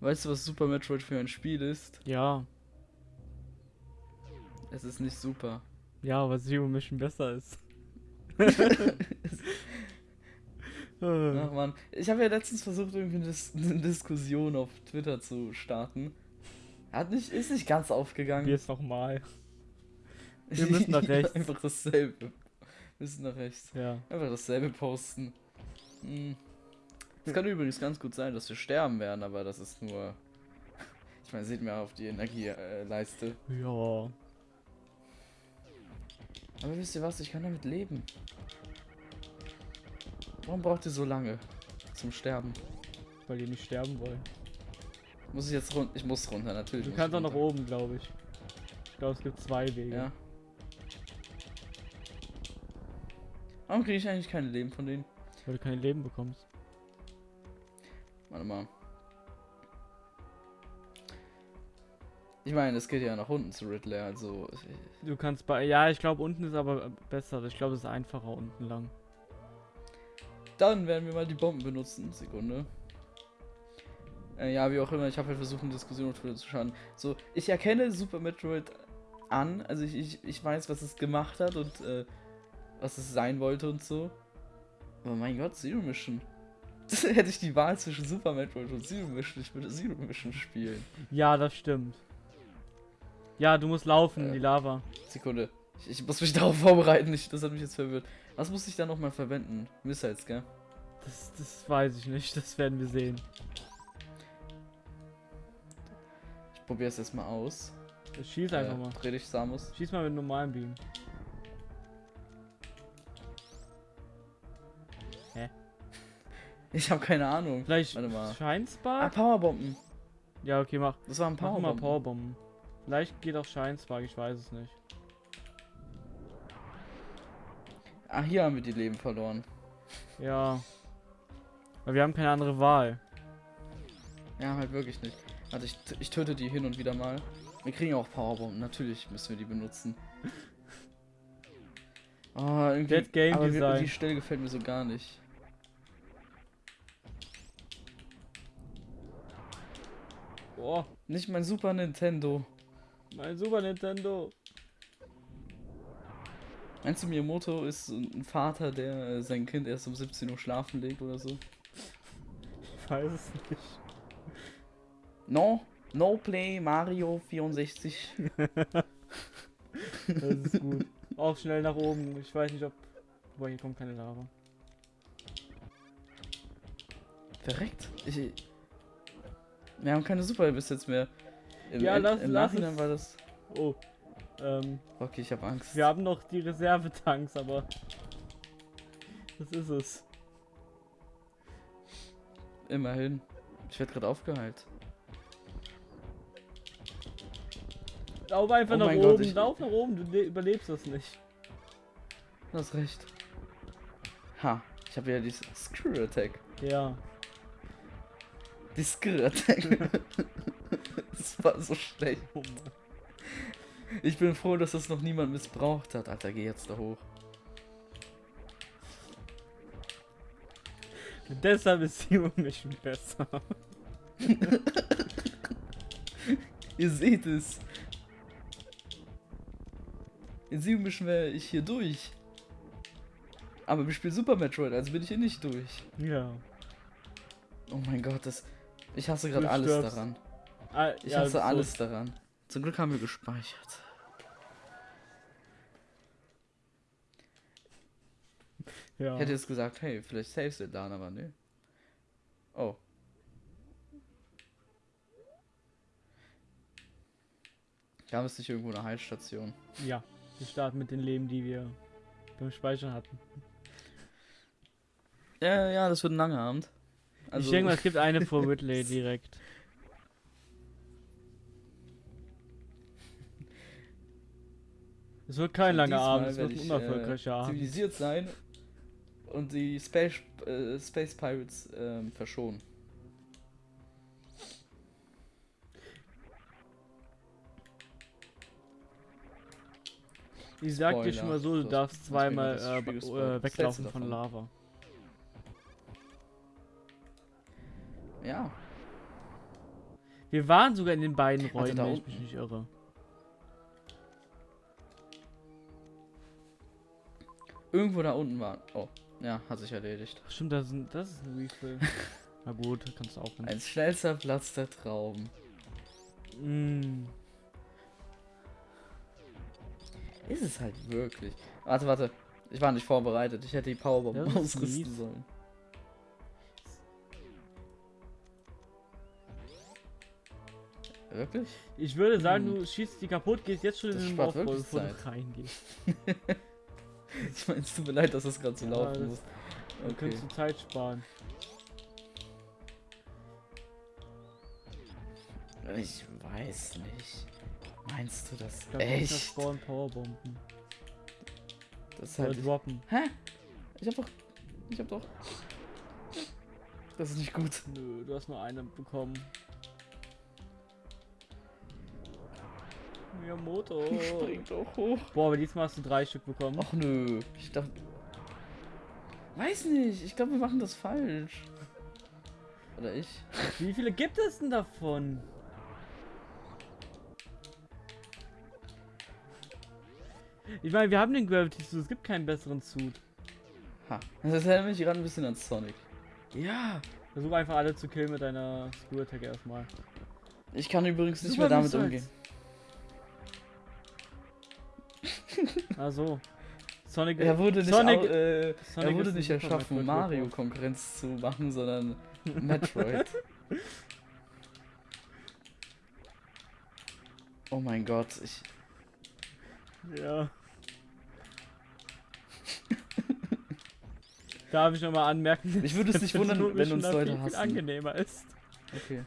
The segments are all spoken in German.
Weißt du, was Super Metroid für ein Spiel ist? Ja. Es ist nicht super. Ja, aber Zero Mission besser ist. Ach man, ich habe ja letztens versucht, irgendwie eine, Dis eine Diskussion auf Twitter zu starten. Hat nicht, ist nicht ganz aufgegangen. Es nochmal. Wir müssen nach rechts. Einfach dasselbe. Wir müssen nach rechts. Ja. Einfach dasselbe posten. Hm. Es kann übrigens ganz gut sein, dass wir sterben werden, aber das ist nur. Ich meine, seht mir auf die Energieleiste. Ja. Aber wisst ihr was? Ich kann damit leben. Warum braucht ihr so lange zum Sterben? Weil die nicht sterben wollen. Muss ich jetzt runter? Ich muss runter, natürlich. Du kannst auch nach oben, glaube ich. Ich glaube, es gibt zwei Wege. Ja. Warum kriege ich eigentlich keine Leben von denen? Weil du kein Leben bekommst. Warte mal. Ich meine, es geht ja nach unten zu Riddler, also. Du kannst bei. Ja, ich glaube, unten ist aber besser. Ich glaube, es ist einfacher unten lang. Dann werden wir mal die Bomben benutzen. Sekunde. Äh, ja, wie auch immer, ich habe halt versucht, eine Diskussion auf Twitter zu schauen. So, ich erkenne Super Metroid an, also ich, ich, ich weiß, was es gemacht hat und äh, was es sein wollte und so. Aber mein Gott, Zero Mission. Hätte ich die Wahl zwischen Super Metroid und Zero Mission, ich würde Zero Mission spielen. Ja, das stimmt. Ja, du musst laufen in Äh. die Lava. Sekunde. Ich, ich muss mich darauf vorbereiten, ich, das hat mich jetzt verwirrt. Was muss ich da nochmal verwenden? Missiles, gell? Das, das weiß ich nicht. Das werden wir sehen. Ich probiere es erstmal aus. Schieß einfach mal. Dreh dich, Samus. Schieß mal mit normalen Beam. Ich habe keine Ahnung. Vielleicht Warte mal. Ah, Scheinspark? Powerbomben. Ja, okay, mach. Das waren Mach mal Powerbomben. Powerbomben. Vielleicht geht auch Scheinspark, ich weiß es nicht. Ah, hier haben wir die Leben verloren. Ja. Weil wir haben keine andere Wahl. Ja, halt wirklich nicht. Warte, ich, ich töte die hin und wieder mal. Wir kriegen auch Powerbomben. Natürlich müssen wir die benutzen. Oh, irgendwie. Dead Game aber Design. die Stelle gefällt mir so gar nicht. Boah, Nicht mein Super Nintendo. mein Super Nintendo. Meinst du, Miyamoto ist ein Vater, der äh, sein Kind erst um 17 Uhr schlafen legt oder so? Ich weiß es nicht. No, no play Mario 64. Das ist gut. Auch schnell nach oben. Ich weiß nicht, ob. Boah, hier kommt keine Lava. Verreckt. Ich, wir haben keine Super bis jetzt mehr. Im, Ja, lass- im lass Nachhinein es. war das. Oh. Ähm, Okay, ich habe Angst. wir haben noch die Reservetanks, aber. Das ist es. Immerhin. Ich werde gerade aufgeheilt. Lauf einfach Oh nach oben. Gott, ich- Lauf nach oben, du le- überlebst das nicht. Du hast recht. Ha, ich habe ja dieses Screw Attack. Ja. Die Attack. das war so schlecht. Oh Mann. Ich bin froh, dass das noch niemand missbraucht hat. Alter, geh jetzt da hoch. Deshalb ist Zero Mission besser. Ihr seht es. In sieben Mischen wäre ich hier durch. Aber wir spielen Super Metroid, also bin ich hier nicht durch. Ja. Oh mein Gott, das. Ich hasse gerade alles stirbst. daran. Ah, Ich ja, hasse alles daran. Zum Glück haben wir gespeichert. Ja. Ich hätte jetzt gesagt, hey, vielleicht saves du dann, aber ne. Oh. Gab es nicht irgendwo eine Heilstation? ja. Wir starten mit den Leben, die wir beim Speichern hatten. Ja, ja, das wird ein langer Abend. Also, ich denke mal, es gibt eine vor Whitley direkt. Es wird kein langer diesmal Abend, es wird ein ich, unerfolgreicher äh, Abend. Zivilisiert sein und die Space, äh, Space Pirates ähm, verschonen. Ich sag dir schon mal so, du darfst zweimal äh, äh, weglaufen von? Lava. Ja. Wir waren sogar in den beiden Räumen, wenn ich mich nicht irre. Irgendwo da unten war. Oh, ja, hat sich erledigt. Ach, stimmt, das ist ein, das ist ein Refill. Na gut, kannst du auch hin. Ein schnellster Platz der Trauben. Mm. Ist es halt wirklich. Warte, warte. Ich war nicht vorbereitet. Ich hätte die Powerbomb ausrüsten sollen. Wirklich? Ich würde sagen, Hm. du schießt die kaputt, gehst jetzt schon Das in den Aufbau, bevor du Zeit. reingehst. Ich meine, es tut mir leid, dass das gerade so Ja, laufen muss. Dann Okay. kannst du Zeit sparen. Ich weiß nicht. Meinst du das Ich glaub, echt? spawnen Powerbomben. Das halt. droppen. Hä? Ich hab doch. Ich hab doch. Das ist nicht gut. Nö, du hast nur eine bekommen. Miyamoto. Spring doch hoch. Boah, aber diesmal hast du drei Stück bekommen. Ach nö. Ich dachte. Weiß nicht. Ich glaube, wir machen das falsch. Oder ich? Wie viele gibt es denn davon? Ich meine, wir haben den Gravity Suit, es gibt keinen besseren Suit. Ha. Das erinnert mich gerade ein bisschen an Sonic. Ja. Versuch einfach alle zu killen mit deiner Screw Attack erstmal. Ich kann übrigens nicht Super mehr damit umgehen. Ah so. Sonic, Er wurde nicht, Sonic, äh, Sonic er wurde nicht erschaffen, Mario. Konkurrenz zu machen, sondern Metroid. oh mein Gott, ich. Ja. Darf ich nochmal anmerken? Ich würde es nicht der wundern, wenn uns Leute viel, viel hassen. angenehmer ist. Okay.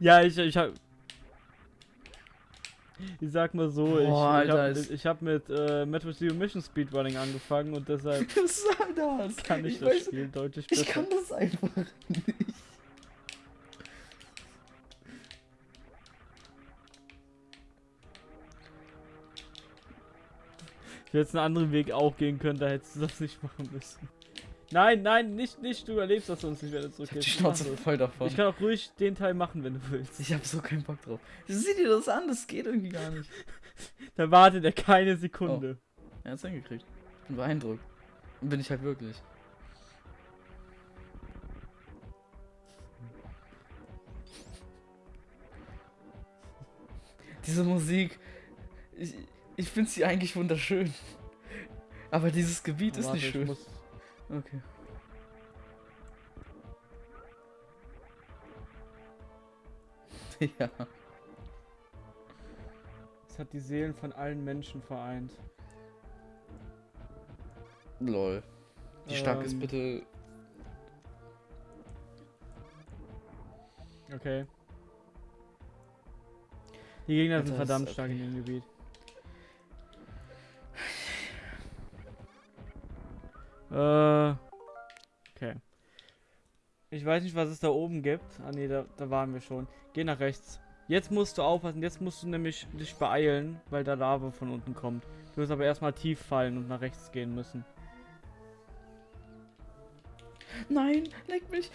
Ja, ich, ich hab. Ich sag mal so, Boah, ich, ich hab, ich hab mit äh, Metro Zero Mission Speedrunning angefangen und deshalb Was soll das? kann ich, ich das weiß, Spiel deutlich ich besser. kann das einfach nicht. Ich hätte einen anderen Weg auch gehen können, da hättest du das nicht machen müssen. Nein, nein, nicht, nicht, du überlebst das sonst nicht, wenn du Ich hab die zurückgehst. Schnauze voll davon. Ich kann auch ruhig den Teil machen, wenn du willst. Ich hab so keinen Bock drauf. Sieh dir das an, das geht irgendwie gar nicht. Da wartet er keine Sekunde. Er hat's hingekriegt. Bin beeindruckt. Bin ich halt wirklich. Diese Musik. Ich, ich finde sie eigentlich wunderschön. Aber dieses Gebiet ist Warte, nicht ich schön. Okay. ja. Es hat die Seelen von allen Menschen vereint. Lol. Wie stark ist Ähm, bitte. Okay. Die Gegner sind ist verdammt stark in dem Gebiet. Äh. Okay. Ich weiß nicht, was es da oben gibt. Ah ne, da, da waren wir schon. Geh nach rechts. Jetzt musst du aufpassen, jetzt musst du nämlich dich beeilen, weil da Lava von unten kommt. Du wirst aber erstmal tief fallen und nach rechts gehen müssen. Nein, leck mich.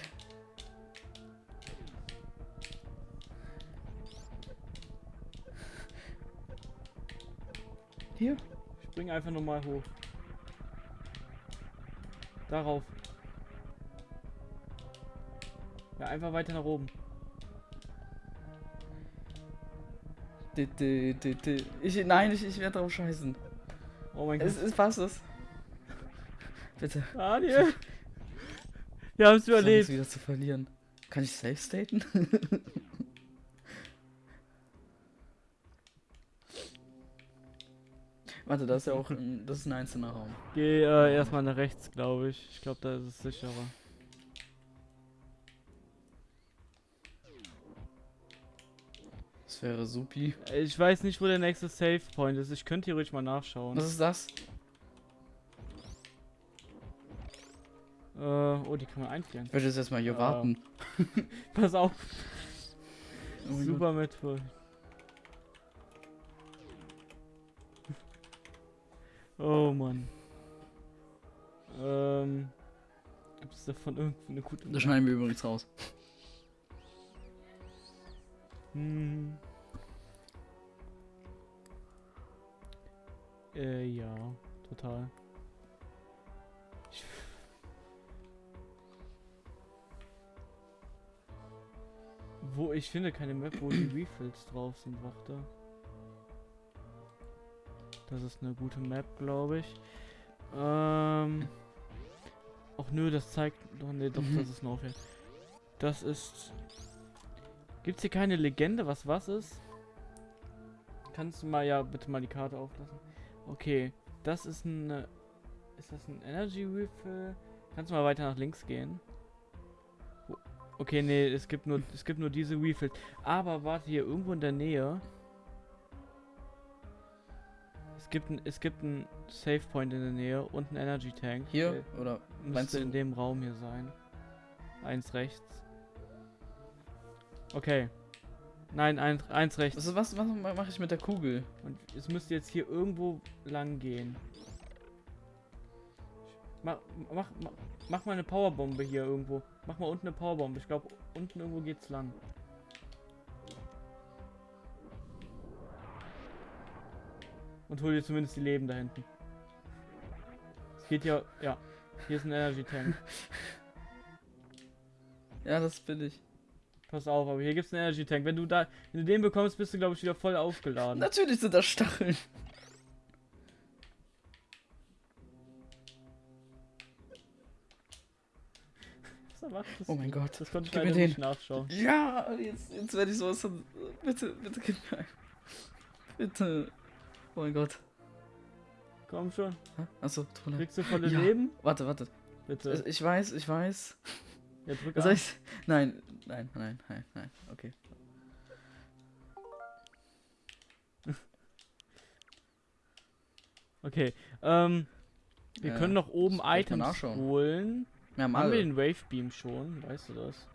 Hier. Spring einfach nochmal hoch. Darauf. Ja, einfach weiter nach oben. Ich, nein, ich, ich werde drauf scheißen. Oh mein Es Gott. ist was es. Bitte. Daniel! Wir haben es überlebt. wieder zu verlieren. Kann ich safe staten? Warte, da ist ja auch ein, das ist ein einzelner Raum. Geh äh, erstmal nach rechts, glaube ich. Ich glaube, da ist es sicherer. Das wäre supi. Ich weiß nicht, wo der nächste Save Point ist. Ich könnte hier ruhig mal nachschauen. Was ist das? Äh, oh, die kann man einfrieren. Ich würde jetzt erstmal hier Ja. warten. Pass auf. Oh Super Metroid. Oh Mann. Ähm. Gibt es davon irgendwie eine gute Das schneiden wir übrigens raus. Hm. Äh, ja, total. Ich wo ich finde keine Map, wo die Refills drauf sind, warte. Das ist eine gute Map, glaube ich. Ähm. Ach nö, das zeigt. Doch, nee, doch, Mhm. das ist noch hier. Das ist. Gibt's hier keine Legende, was was ist? Kannst du mal ja bitte mal die Karte auflassen? Okay, das ist ein. Ist das ein Energy Refill? Kannst du mal weiter nach links gehen? Okay, nee, es gibt nur es gibt nur diese Refills. Aber warte hier irgendwo in der Nähe. Es gibt ein, es gibt ein Save Point in der Nähe und ein Energy Tank. Hier? Der Oder müsste du? in dem Raum hier sein. Eins rechts. Okay. Nein, eins, eins rechts. Also was, was mache ich mit der Kugel? Und es müsste jetzt hier irgendwo lang gehen. Mach, mach, mach, mach mal eine Powerbombe hier irgendwo. Mach mal unten eine Powerbombe. Ich glaube, unten irgendwo geht's lang. Und hol dir zumindest die Leben da hinten. Es geht ja, ja. Hier ist ein Energy Tank. Ja, das bin ich. Pass auf, aber hier gibt's einen Energy Tank. Wenn du da, wenn du den bekommst, bist du glaube ich wieder voll aufgeladen. Natürlich sind das Stacheln. Was erwartest Oh mein? Gott. Das konnte ich leider den. nicht nachschauen. Ja, jetzt, jetzt werde ich sowas von. Bitte, bitte, gib mir einen. Bitte. Oh mein Gott. Komm schon. Achso, Toilette. Kriegst du volle Ja. Leben? Warte, warte. Bitte. Also, Ich weiß, ich weiß. Ja, drück soll ich? Nein, nein, nein, nein, nein. Okay. Okay. Ähm, wir Äh, können noch oben das Items holen. Wir haben Haben wir den Wave Beam schon? Weißt du das?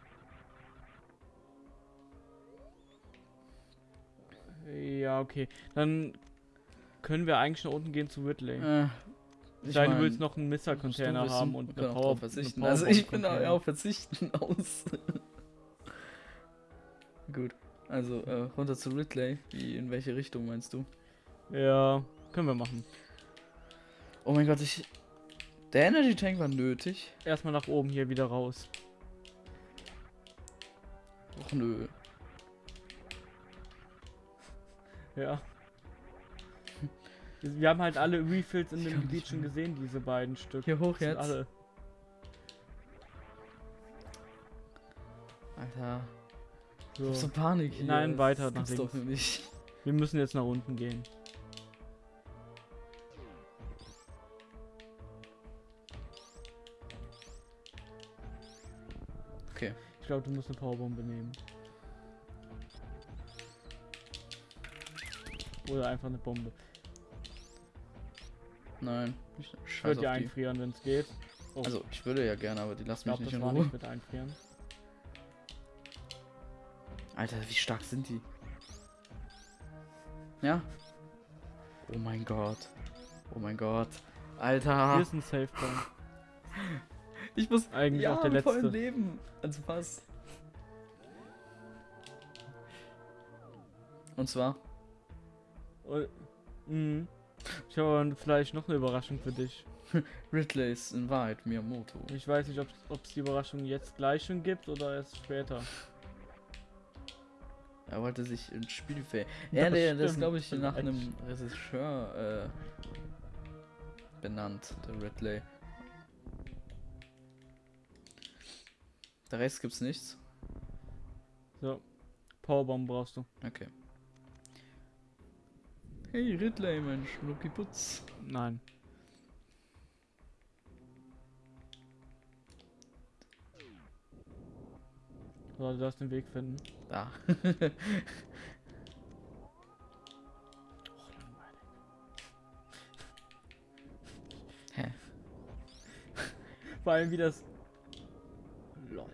Ja, okay. Dann können wir eigentlich nach unten gehen zu Ridley. Äh, Ich du mein, willst noch einen du haben und eine Power verzichten. eine Also ich bin da ja auf Verzichten aus. Gut. Also äh, runter zu Ridley. Wie in welche Richtung meinst du? Ja, können wir machen. Oh mein Gott, ich. Der Energy Tank war nötig. Erstmal nach oben hier wieder raus. Och nö. Ja. Wir haben halt alle Refills in Ich dem Gebiet schon gesehen, diese beiden Stück. Hier hoch Das jetzt. Alle. Alter. Ich So. hab so Panik hier. Nein, Das weiter nach gibt's doch links. Wir müssen jetzt nach unten gehen. Okay. Ich glaube, du musst eine Powerbombe nehmen. Oder einfach eine Bombe. Nein. Ich Ich würde die. einfrieren, wenn es geht. Oh, Also, ich würde ja gerne, aber die lassen mich nicht in war Ruhe. nicht mit einfrieren. Alter, wie stark sind die? Ja? Oh mein Gott. Oh mein Gott. Hier Alter. ist ein Safe Point. Ich muss Eigentlich ja, auch der letzte. Leben. Also fast. Und zwar? Oh. Ich habe vielleicht noch eine Überraschung für dich. Ridley's in Wahrheit Miyamoto. Ich weiß nicht, ob es die Überraschung jetzt gleich schon gibt oder erst später. Er wollte sich ins Spiel ver... Ja, der, der ist glaube ich nach einem Regisseur äh, benannt, der Ridley. Der Rest gibt's nichts. So. Powerbomb brauchst du. Okay. Hey Ridley, Mensch, Lucky Putz. Nein. So, du darfst den Weg finden. Da. Och, langweilig. Hä? Vor allem wie das. Lol.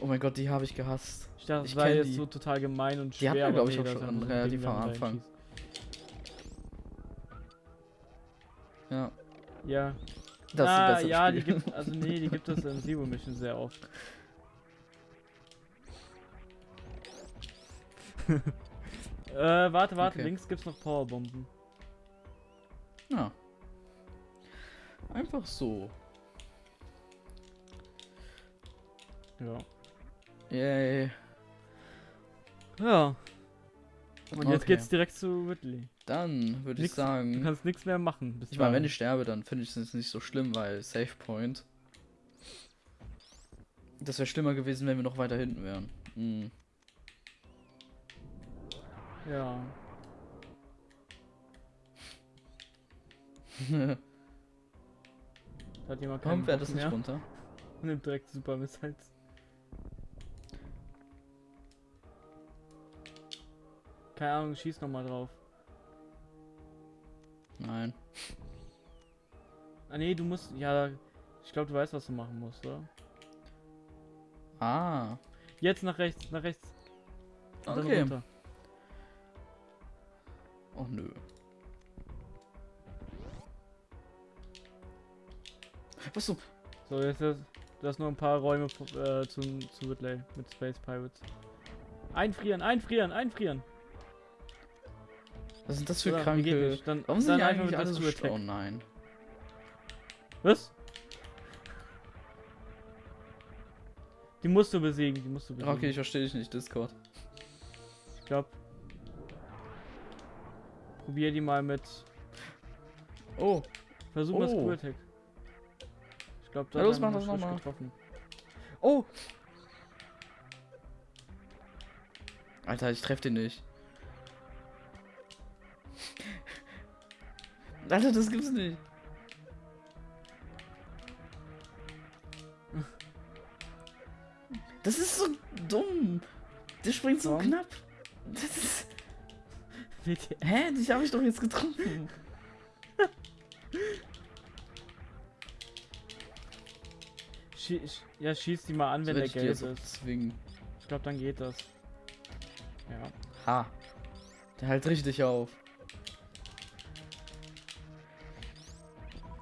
Oh mein Gott, die habe ich gehasst. Dachte, Ich das war jetzt die. so total gemein und Die schwer. hatten wir, aber glaub ich, auch schon relativ am Anfang. Ja. Ja. Das ah, ist ja, besseres die Spiel. gibt also nee, die gibt es in Zero Mission sehr oft. äh, warte, warte, Okay. links gibt's noch Powerbomben. Ja. Einfach so. Ja. Yay. Ja. Und jetzt Okay. geht's direkt zu Ridley. Dann würde ich Nix- Du sagen. kannst nichts mehr machen. Ich meine, wenn ich sterbe, dann finde ich es jetzt nicht so schlimm, weil Save Point. Das wäre schlimmer gewesen, wenn wir noch weiter hinten wären. Hm. Ja. Da hat jemand keinen Warum fährt das nicht mehr. runter? Nimmt direkt Super Missiles. Keine Ahnung, schieß nochmal drauf. Nein. Ah nee, du musst. Ja, ich glaube, du weißt, was du machen musst, oder? Ah. Jetzt nach rechts, nach rechts. Und Okay. runter. Oh nö. Was so? So, jetzt ist, du hast nur ein paar Räume äh, zum, zu Whitley mit Space Pirates. Einfrieren, einfrieren, einfrieren. Was sind das für Oder, kranke. Dann, Warum sind die einfach eigentlich mit alle so Rescue sch- Oh nein. Was? Die musst du besiegen, die musst du besiegen. Okay, ich verstehe dich nicht, Discord. Ich glaube. Probier die mal mit. Oh, Versuch mal Oh. Screw Attack. Ich glaube, Ja, da los, hat mach das getroffen. oh. Alter, ich treffe den nicht. Alter, das gibt's nicht. Das ist so dumm. Der springt so Warum? knapp. Das ist... Hä? Dich habe ich doch jetzt getroffen. Schie ja, schieß die mal an, wenn der auch ist. zwingen? Ich glaube, dann geht das. Ja. Ha. Der hält richtig auf.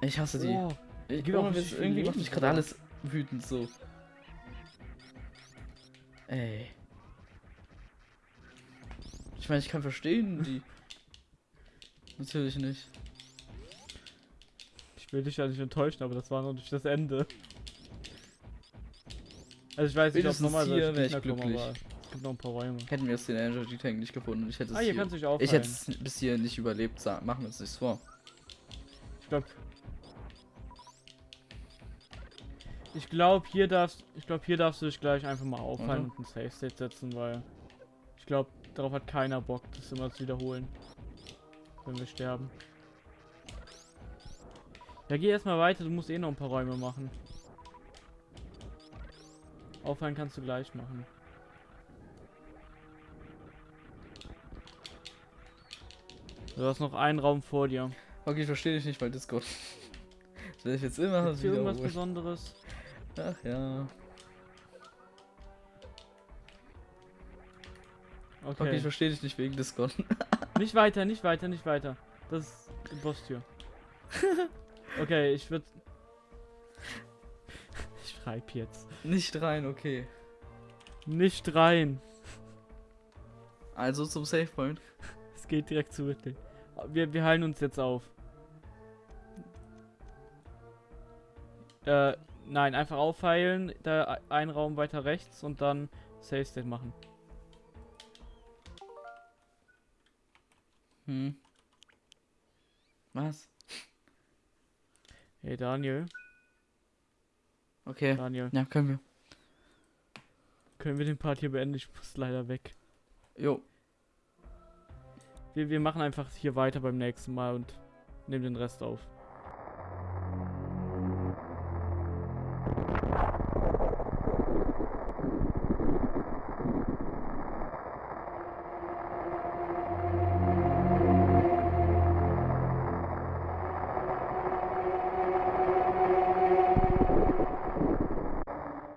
Ich hasse die. Oh, ich auch ohne Witz, irgendwie macht mich gerade alles wütend so. Ey. Ich meine, ich kann verstehen, die. Natürlich nicht. ich will dich ja nicht enttäuschen, aber das war noch nicht das Ende. Also ich weiß nicht, ob nochmal hier solche wär ich kommen, glücklich. aber es gibt noch ein paar Räume. Hätten wir jetzt den Energy Tank nicht gefunden. Ich hätte es Ah, hier hier, ich hätte es bis hier nicht überlebt. Machen wir uns nichts vor. Ich glaube. Ich glaube, hier darfst ich glaube, hier darfst du dich gleich einfach mal aufhalten Mhm. und ein Safe State setzen, weil ich glaube, darauf hat keiner Bock, das immer zu wiederholen. Wenn wir sterben. Ja, geh erstmal weiter, du musst eh noch ein paar Räume machen. Aufhalten kannst du gleich machen. Du hast noch einen Raum vor dir. Okay, ich verstehe dich nicht, weil Discord. Das werde ich jetzt immer hier irgendwas. Besonderes? Ach ja. Okay. Okay, ich verstehe dich nicht wegen Discord. Nicht weiter, nicht weiter, nicht weiter. Das ist die Bosstür. Okay, ich würde. Ich schreib jetzt. nicht rein, okay. Nicht rein. Also zum Save Point. Es geht direkt zu Whitley. Wir, wir heilen uns jetzt auf. Äh, nein, einfach aufheilen. Da e- ein Raum weiter rechts und dann Save State machen. Hm. Was? Hey Daniel. Okay. Daniel. Ja, können wir. Können wir den Part hier beenden? Ich muss leider weg. Jo. Wir, wir machen einfach hier weiter beim nächsten Mal und nehmen den Rest auf.